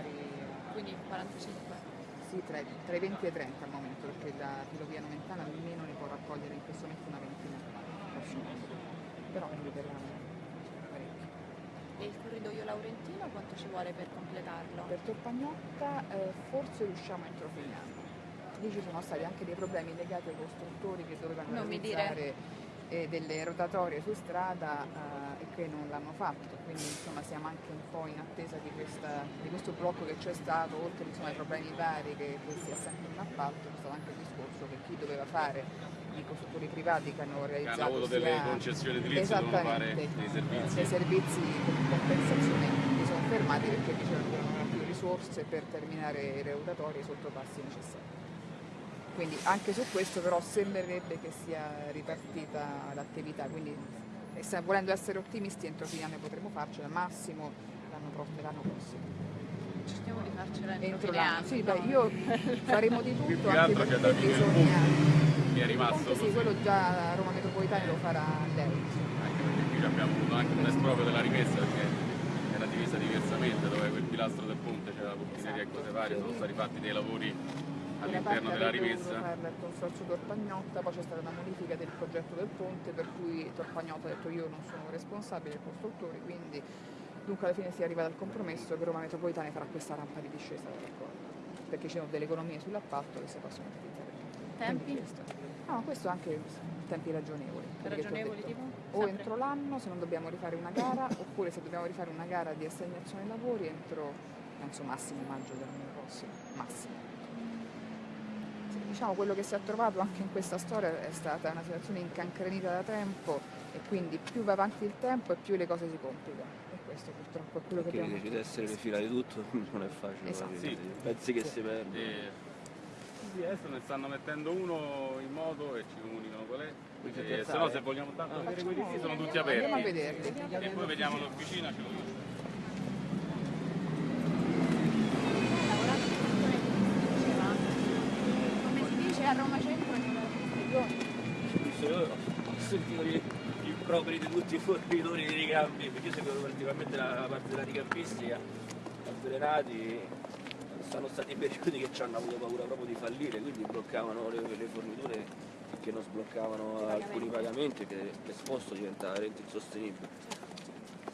vari... Quindi 45? Sì, tra, tra, i 20 e i 30 al momento, perché la filovia nomentana almeno ne può raccogliere in questo momento una ventina Però ne liberano parecchio. E il corridoio laurentino quanto ci vuole per completarlo? Per Torpagnotta eh, forse riusciamo entro fine anno. Lì ci sono stati anche dei problemi legati ai costruttori che dovevano non realizzare eh, delle rotatorie su strada eh, e che non l'hanno fatto, quindi insomma siamo anche un po' in attesa di, questa, di questo blocco che c'è stato, oltre insomma, ai problemi vari che, che si è sempre in appalto, c'è stato anche il discorso che chi doveva fare i costruttori privati che hanno realizzato che hanno avuto delle concessioni edilizie devono fare dei servizi. Dei servizi di compensazione che sono fermati perché dicevano che non avevano più risorse per terminare i rotatorie sotto passi necessari quindi anche su questo però sembrerebbe che sia ripartita l'attività, quindi volendo essere ottimisti entro fine anno potremo farcela, massimo l'anno prossimo. Cerchiamo di farcela entro, entro fine anno. Sì, beh, io faremo di tutto, anche perché bisogna... Che è rimasto Sì, quello già Roma Metropolitana lo farà lei. Anche perché qui abbiamo avuto anche un esproprio della rimessa perché era divisa diversamente, dove quel pilastro del ponte c'era la portineria esatto, e cose varie, sono stati fatti dei lavori all'interno della farla il consorzio Torpagnotta, poi c'è stata una modifica del progetto del ponte per cui Torpagnotta ha detto io non sono responsabile dei costruttori, quindi dunque alla fine si arriva al compromesso che Roma Metropolitana farà questa rampa di discesa perché ci sono delle economie sull'appalto che si possono utilizzare. Tempi? Questo. No, questo anche tempi ragionevoli. Ragionevoli tipo? O entro l'anno se non dobbiamo rifare una gara, oppure se dobbiamo rifare una gara di assegnazione lavori entro, penso massimo maggio dell'anno prossimo, massimo diciamo, quello che si è trovato anche in questa storia è stata una situazione incancrenita da tempo e quindi più va avanti il tempo e più le cose si complicano. E questo purtroppo è quello Perché che abbiamo Perché di essere le fila di tutto non è facile. Esatto. Sì. Pensi che sì. si perde. E... Sì, adesso ne stanno mettendo uno in moto e ci comunicano qual è. E, se no se vogliamo tanto vedere quelli lì sono tutti aperti. Andiamo a vederli. E poi vediamo l'officina, ce lo dico. A Roma Centro io ho sentito gli improperi di tutti i fornitori di ricambi, perché io seguo particolarmente la parte della ricampistica, avvelenati, sono stati periodi che ci hanno avuto paura proprio di fallire, quindi bloccavano le, le forniture che non sbloccavano alcuni pagamenti che l'esposto diventa veramente insostenibile.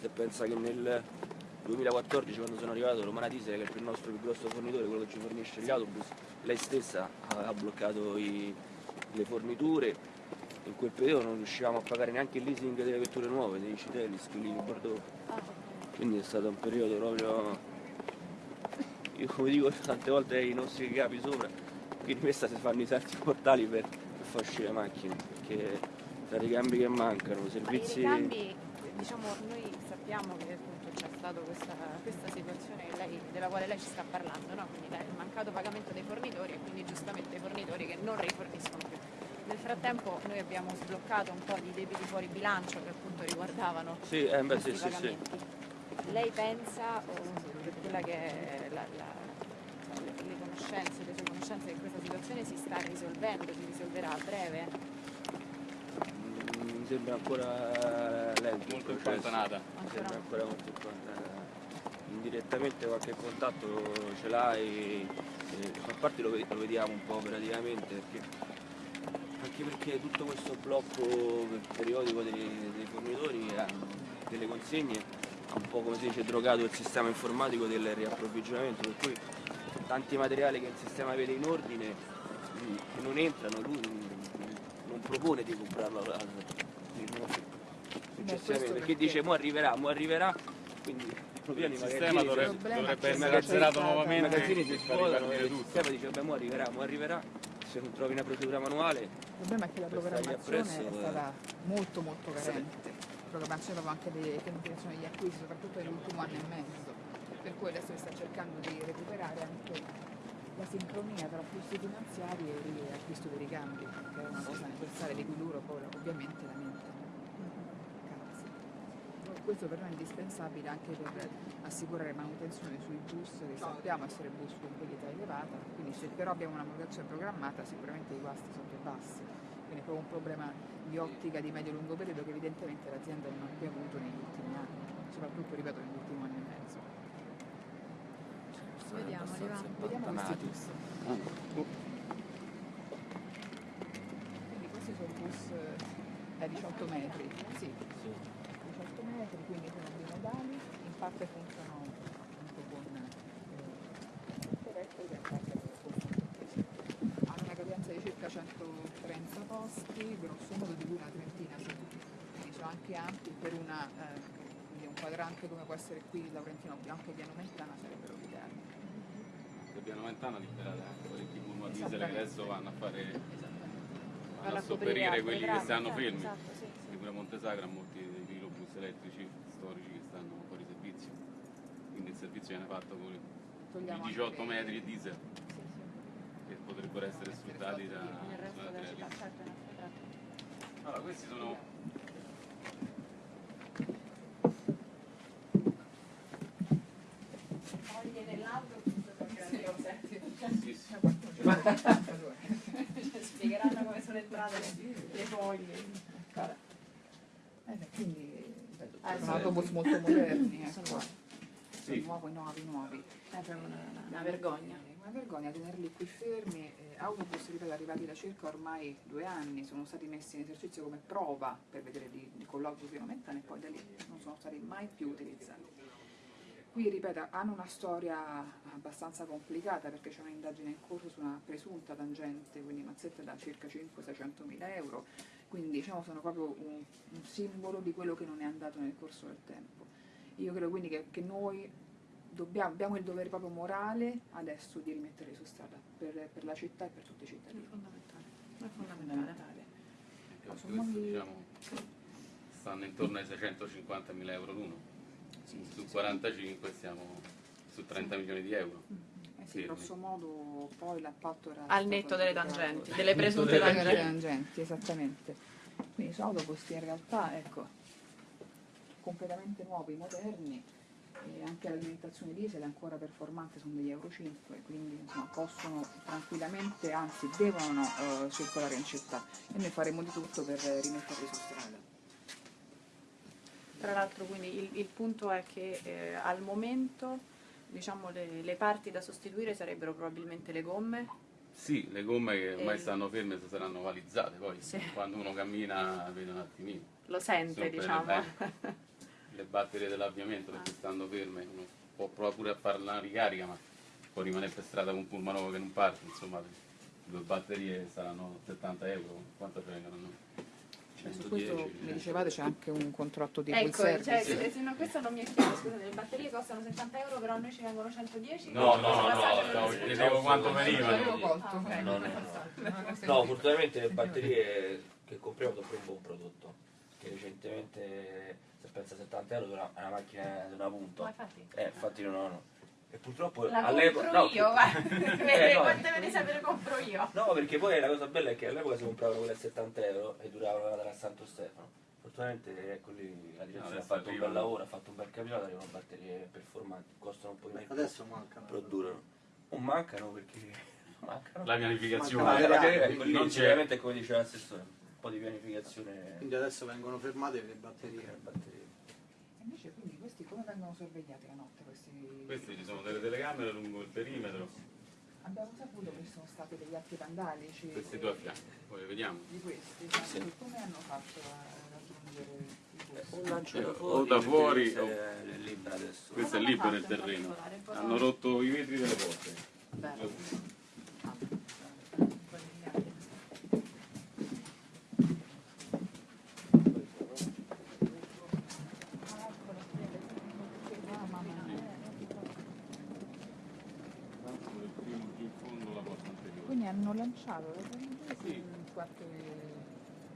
Se pensa che nel 2014 quando sono arrivato Romana Diesel che è il nostro più grosso fornitore, quello che ci fornisce gli autobus, lei stessa ha bloccato i, le forniture, in quel periodo non riuscivamo a pagare neanche il leasing delle vetture nuove, dei Citelli, Squillini, Bordeaux. Quindi è stato un periodo proprio, io come dico tante volte ai nostri capi sopra, qui in questa si fanno i salti mortali per, per far uscire le macchine, perché tra i ricambi che mancano, servizi... Ma i ricambi, diciamo, noi sappiamo che stata questa, questa, situazione lei, della quale lei ci sta parlando, no? quindi il mancato pagamento dei fornitori e quindi giustamente i fornitori che non riforniscono più. Nel frattempo noi abbiamo sbloccato un po' di debiti fuori bilancio che appunto riguardavano sì, eh, beh, sì, pagamenti. Sì, lei pensa, o per quella che è la, la, le conoscenze, le sue conoscenze che questa situazione si sta risolvendo, si risolverà a breve? mi sembra ancora lento. Molto impantanato. Mi sembra ancora molto impantanata. Indirettamente qualche contatto ce l'hai, e, a parte lo, lo, vediamo un po' operativamente, perché, anche perché tutto questo blocco periodico dei, dei fornitori, delle consegne, ha un po' come si dice drogato il sistema informatico del riapprovvigionamento, per cui tanti materiali che il sistema vede in ordine che non entrano, lui non propone di comprarlo successivamente perché dice mo arriverà, mo arriverà, quindi il sistema dovrebbe, dovrebbe essere azzerato nuovamente. I magazzini si svuotano e il sistema dice vabbè mo arriverà, mo arriverà, se non trovi una procedura manuale. Il problema è che la programmazione è stata molto molto carente. La programmazione aveva anche le pianificazioni degli acquisti, soprattutto nell'ultimo anno e mezzo, per cui adesso si sta cercando di recuperare anche la sincronia tra flussi finanziari e acquisto dei ricambi, che è una cosa necessaria di cui loro poi ovviamente lamentano. Questo per noi è indispensabile anche per assicurare manutenzione sui bus, che sappiamo essere bus con qualità elevata, quindi se però abbiamo una manutenzione programmata sicuramente i guasti sono più bassi. Quindi è proprio un problema di ottica di medio-lungo periodo che evidentemente l'azienda non ha più avuto negli ultimi anni, soprattutto ripeto negli ultimi anni e mezzo. Abbastanza Vediamo questi bus. Quindi questi sono bus eh, da 18 metri, sì, Sì. 18 metri, quindi sono bimodali, in parte funzionano anche con eh, parte hanno una capienza di circa 130 posti, grosso modo di cui una trentina sono anche ampi per una, eh, quindi un quadrante come può essere qui Laurentino Bianco e Piano Mentana sarebbero l'ideale. Se Piano Mentana liberate anche diesel che Esattamente. adesso vanno a fare vanno a sopperire quelli che stanno esatto, fermi. esatto, sì, sì. Perché pure a Montesagra ha molti dei elettrici storici che stanno fuori servizio. Quindi il servizio viene fatto con i 18 anche- metri di diesel Sì, sì. che potrebbero essere sfruttati da Nel resto da certo. Allora, questi sono sì, sì. Spiegheranno come sono entrate le, le foglie. Eh, quindi Ah, sono sì. autobus molto moderni, ecco. Sono Sì. nuovi, nuovi, nuovi. È proprio una, una vergogna. Eh, Una vergogna tenerli qui fermi. Eh, autobus, ripeto, arrivati da circa ormai due anni, sono stati messi in esercizio come prova per vedere di, di colloquio più e poi da lì non sono stati mai più utilizzati. Qui, ripeto, hanno una storia abbastanza complicata perché c'è un'indagine in corso su una presunta tangente, quindi mazzette da circa 500-600 mila euro, quindi diciamo sono proprio un, un simbolo di quello che non è andato nel corso del tempo. Io credo quindi che, che noi dobbiamo, abbiamo il dovere proprio morale adesso di rimetterli su strada per, per la città e per tutti i È cittadini. fondamentale. È È fondamentale. fondamentale. Anche Sono diciamo, stanno intorno ai 650 mila euro l'uno. Sì, sì, Su sì. 45 siamo su 30 milioni di euro. Eh sì, grosso modo poi l'appalto era Al netto delle tangenti, delle presunte Delle tangenti. esattamente. Quindi sono autobus che in realtà, ecco, completamente nuovi, moderni, e anche l'alimentazione diesel è ancora performante, sono degli Euro 5, quindi insomma, possono tranquillamente, anzi devono eh, circolare in città e noi faremo di tutto per rimetterli su strada. Tra l'altro quindi il, il punto è che eh, al momento diciamo, le, le parti da sostituire sarebbero probabilmente le gomme. Sì, le gomme che ormai E- stanno ferme saranno valizzate, poi Sì. quando uno cammina vede un attimino. Lo sente diciamo. le, le batterie dell'avviamento perché stanno ferme, uno può provare pure a fare una ricarica ma può rimanere per strada con un pullman nuovo che non parte, insomma le due batterie saranno 70 euro, quanto ce ne saranno? Su questo 110. mi dicevate c'è anche un contratto di full Ecco, cioè, service. se- se no, questo non mi è chiaro, scusate, le batterie costano 70 euro però a noi ci vengono 110? No, no, no, no, no, chiedevo quanto. Ah, ok. No, no, no. No, fortunatamente le batterie che compriamo sono un buon prodotto. Che recentemente, se pensa a 70 euro, è una, è una macchina di una Ma punta. infatti. Eh, infatti non ho. E purtroppo La all'epoca. compro no, io. Eh, no. Quante me ne sapere compro io? No, perché poi la cosa bella è che all'epoca si compravano quelle a 70 euro e duravano da Santo Stefano. Fortunatamente ecco lì la direzione ha adesso fatto un bel lavoro, ha fatto un bel campionato, arrivano batterie performanti, costano un po' di più, Adesso mancano. però durano. Non mancano perché mancano. La pianificazione. Ma- Ma ma- perché non lì c'è. come diceva l'assessore, un po' di pianificazione Quindi adesso vengono fermate le batterie. per batterie. Invece come vengono sorvegliati la notte? Questi... Questi ci sono delle telecamere lungo il perimetro, Abbiamo saputo che ci sono stati degli atti vandalici questi due a fianco, poi vediamo. di questi, Sì. sì. come hanno fatto a raggiungere? Un lancio Eh, da o fuori, da fuori o- è libera adesso. Questo è libero il terreno. Hanno rotto i vetri delle porte. Bello. Ah, mamma mia. Giù in fondo la porta hanno lanciato le Sì. qualche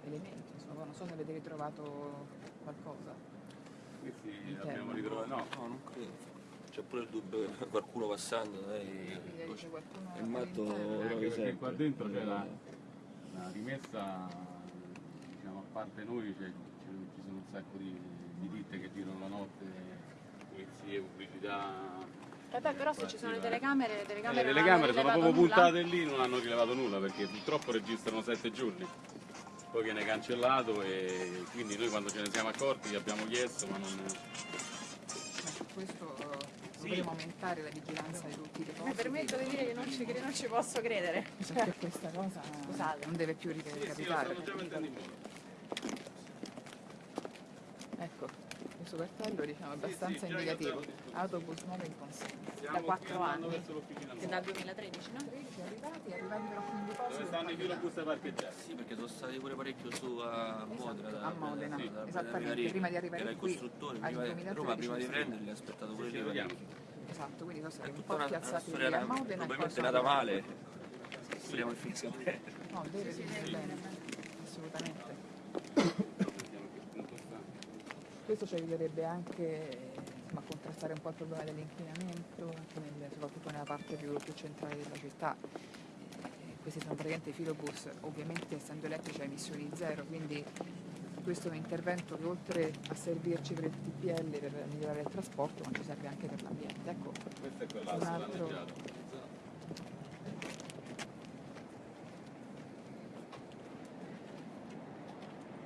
elemento, insomma, non so se avete ritrovato qualcosa. Questi abbiamo ritrovato. No, No, non credo. C'è pure il dubbio che qualcuno passando, c'è qualcuno il matto anche perché sempre. qua dentro c'è la, la rimessa, diciamo, a parte noi c'è- c'è- ci sono un sacco di, di ditte che girano la notte, pulizie, pubblicità. Eh beh, però se ci sono le telecamere, le Eh, telecamere, le non telecamere sono proprio nulla. puntate lì, non hanno rilevato nulla perché purtroppo registrano sette giorni. Poi viene cancellato e quindi noi quando ce ne siamo accorti abbiamo chiesto ma non. Eh, questo eh, Sì, dovremo aumentare la vigilanza di tutti i Mi depositi. permetto di dire che non ci, non ci posso credere. Perché questa cosa Scusate. non deve più Sì, sì, lo ricapitare. stanno già mettendo in moto. Ecco, questo cartello diciamo, è abbastanza sì, indicativo. Autobus nuovo in consegna. Qui quattro anni. nuova. dal 2013, no? 13 arrivati, arrivando in deposito. Dove stanno i parcheggiati? Sì, perché sono stati pure parecchio su a Modena. da- a Modena, da- da- esattamente, prima di arrivare Era il qui, costruttore, prima di, 2013 Roma prima di sì. prenderli ha aspettato pure lì. vediamo. Esatto, quindi sono È stati un po' piazzati lì a da- Modena. e poi probabilmente sono- nata male. Speriamo che finisca bene. No, deve finire bene, assolutamente. Vediamo che punto sta. Questo ci aiuterebbe anche a contrastare un po' il problema dell'inquinamento, nel- soprattutto nella parte più, più centrale della città. Eh, questi sono praticamente filobus, ovviamente essendo elettrici a emissioni zero, quindi questo è un intervento che oltre a servirci per il TPL, per migliorare il trasporto, ma ci serve anche per l'ambiente. Ecco, Questo è altro- danneggiato.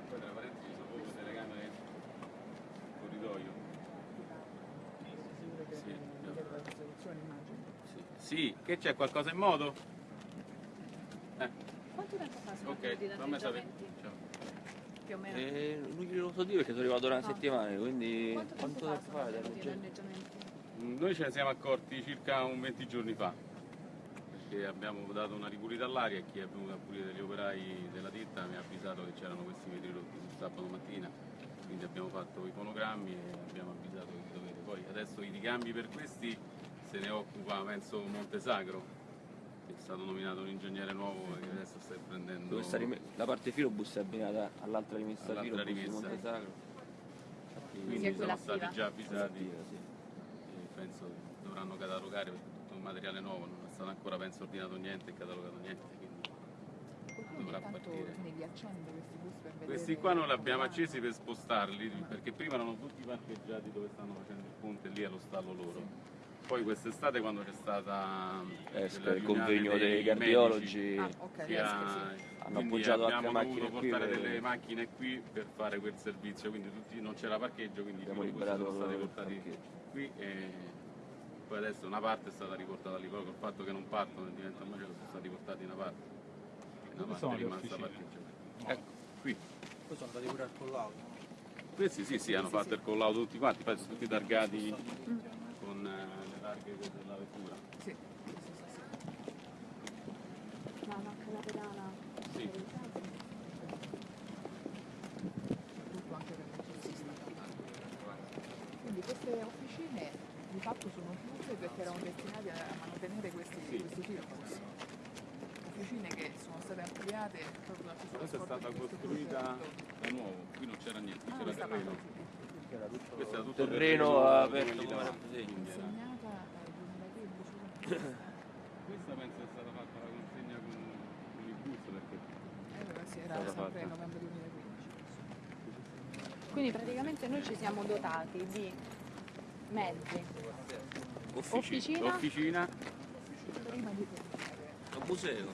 Poi tra parentesi ci sono proprio telecamere corridoio. sicuro che Sì, dietro la soluzione immagino. Sì, che c'è qualcosa in moto? Eh, Quanto tempo fa sono ok, fammi sapere. Più o meno. E non glielo so dire perché sono arrivato da una No. settimana, quindi Quanto tempo quanto fa tempo sono fa? danneggiamenti? Mm, Noi ce ne siamo accorti circa un 20 giorni fa, perché abbiamo dato una ripulita all'aria e chi è venuto a pulire degli operai della ditta mi ha avvisato che c'erano questi vetri rotti sul sabato mattina, quindi abbiamo fatto i fonogrammi e abbiamo avvisato di dovere. Poi adesso i ricambi per questi se ne occupa penso Montesagro, che è stato nominato un ingegnere nuovo che adesso sta prendendo... La parte filobus è abbinata all'altra rimessa All'altra filobus di rimessa. Montesagro. quindi Sì, sono stati già avvisati. Attiva, sì. e penso dovranno catalogare perché è tutto un materiale nuovo, non è stato ancora penso ordinato niente e catalogato niente, quindi Dovrà partire. questi questi qua non li abbiamo accesi per spostarli perché prima erano tutti parcheggiati dove stanno facendo il ponte lì allo stallo loro. Poi quest'estate quando c'è stata Eh, quella il convegno dei medici, cardiologi Ah, ok, si yes, ha- sì, hanno quindi appoggiato anche abbiamo macchine dovuto qui portare per- delle macchine qui per fare quel servizio, quindi tutti, non c'era parcheggio, quindi Abbiamo liberato sono stati portati parcheggio. qui e poi adesso una parte è stata riportata lì, poi col fatto che non partono e diventa un macello sono stati portati in una parte. Una Dove parte è rimasta parcheggiata. Ecco, qui. Poi sono andati pure al collaudo. Questi sì, sì, hanno fatto il collaudo tutti quanti, poi sono tutti targati targhe della vettura. Sì, sì, sì, sì. No, no, anche la pedana. Sì. tutto anche per l'elettricista. Quindi queste officine di fatto sono chiuse perché erano destinate a mantenere questi, Sì. questi filobus. Officine che sono state ampliate proprio dal Questa è stata costruita da nuovo, qui non c'era niente, Ah, c'era terreno. Questo era tutto terreno aperto come davanti, rappresegno. quindi era- Consegnata al 2015. Questa penso è stata fatta la consegna con, con il bus perché Allora sì, era sempre fatta. novembre 2015. Quindi praticamente noi ci siamo dotati di mezzi, Officina. officina l'officina Prima di Un museo.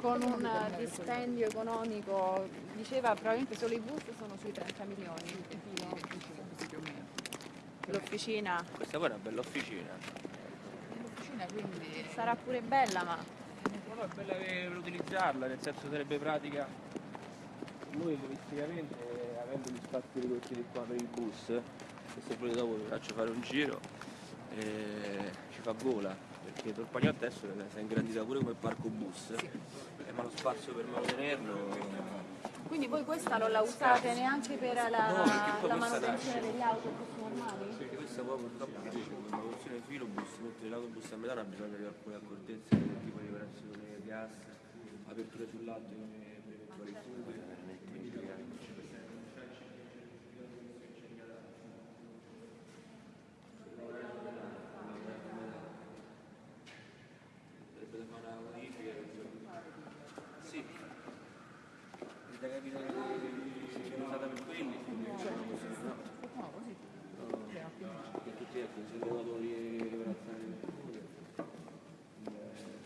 con un eh, dispendio economico, diceva probabilmente solo i bus sono sui 30 milioni. il filo. 25, così più o meno. L'officina Questa poi è una bella officina. Quindi sarà pure bella, ma Però è bella per utilizzarla, nel senso sarebbe pratica. Noi turisticamente, avendo gli spazi ridotti di qua per il bus, che se volete dopo vi faccio fare un giro, eh, ci fa gola, perché Torpagnotto adesso si è ingrandita pure come parco bus, eh, ma lo spazio per mantenerlo quindi voi questa non la usate neanche per la, No, la manutenzione degli autobus normali? Questa poi purtroppo che una funzione filobus, mentre l'autobus a metà ha bisogno di alcune accortezze tipo di operazione gas, aperture sul lato per eventuali fughe,